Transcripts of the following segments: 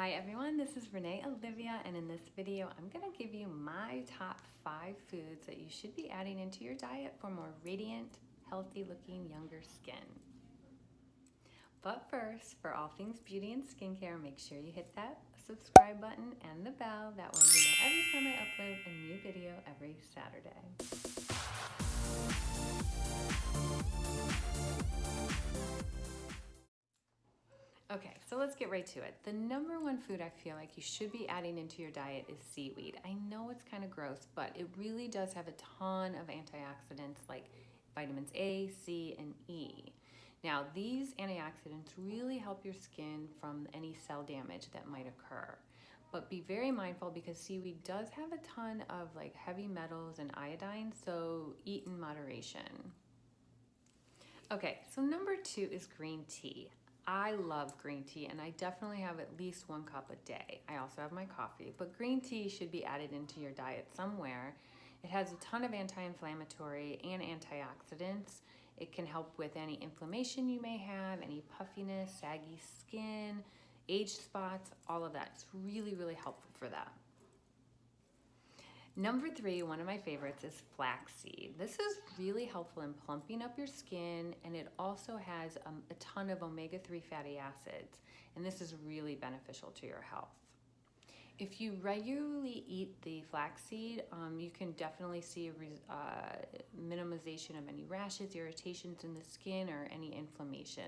Hi everyone, this is Renee Olivia and in this video I'm going to give you my top five foods that you should be adding into your diet for more radiant, healthy looking younger skin. But first, for all things beauty and skincare, make sure you hit that subscribe button and the bell. That way you know every time I upload a new video every Saturday. Okay, so let's get right to it. The number one food I feel like you should be adding into your diet is seaweed. I know it's kind of gross, but it really does have a ton of antioxidants like vitamins A, C, and E. Now, these antioxidants really help your skin from any cell damage that might occur. But be very mindful because seaweed does have a ton of like heavy metals and iodine, so eat in moderation. Okay, so number two is green tea. I love green tea and I definitely have at least one cup a day. I also have my coffee, but green tea should be added into your diet somewhere. It has a ton of anti-inflammatory and antioxidants. It can help with any inflammation you may have, any puffiness, saggy skin, age spots, all of that. It's really, really helpful for that. Number three, one of my favorites is flaxseed. This is really helpful in plumping up your skin and it also has um, a ton of omega-3 fatty acids and this is really beneficial to your health. If you regularly eat the flaxseed, um, you can definitely see a uh, minimization of any rashes, irritations in the skin, or any inflammation.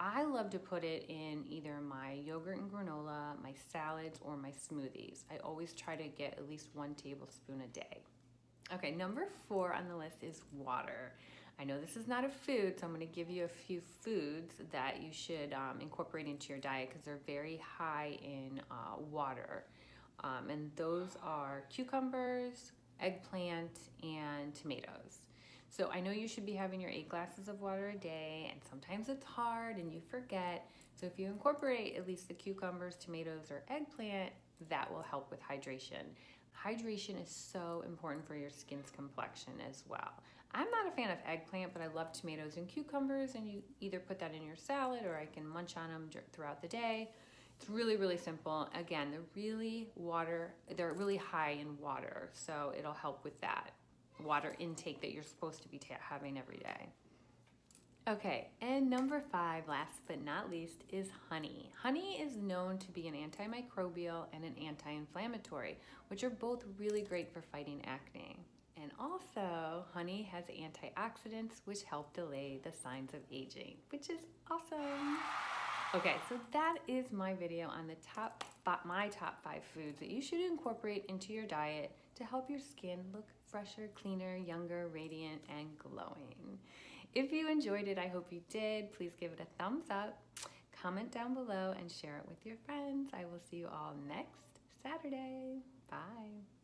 I love to put it in either my yogurt and granola, my salads, or my smoothies. I always try to get at least one tablespoon a day. Okay, number four on the list is water. I know this is not a food, so I'm gonna give you a few foods that you should um, incorporate into your diet because they're very high in uh, water. Um, and those are cucumbers, eggplant, and tomatoes. So I know you should be having your eight glasses of water a day, and sometimes it's hard and you forget. So if you incorporate at least the cucumbers, tomatoes, or eggplant, that will help with hydration. Hydration is so important for your skin's complexion as well. I'm not a fan of eggplant, but I love tomatoes and cucumbers, and you either put that in your salad or I can munch on them throughout the day. It's really, really simple. Again, they're really water, they're really high in water, so it'll help with that water intake that you're supposed to be having every day. Okay, and number five, last but not least, is honey. Honey is known to be an antimicrobial and an anti-inflammatory, which are both really great for fighting acne. And also, honey has antioxidants which help delay the signs of aging, which is awesome. Okay, so that is my video on the top, my top five foods that you should incorporate into your diet to help your skin look fresher, cleaner, younger, radiant, and glowing. If you enjoyed it, I hope you did. Please give it a thumbs up, comment down below, and share it with your friends. I will see you all next Saturday. Bye.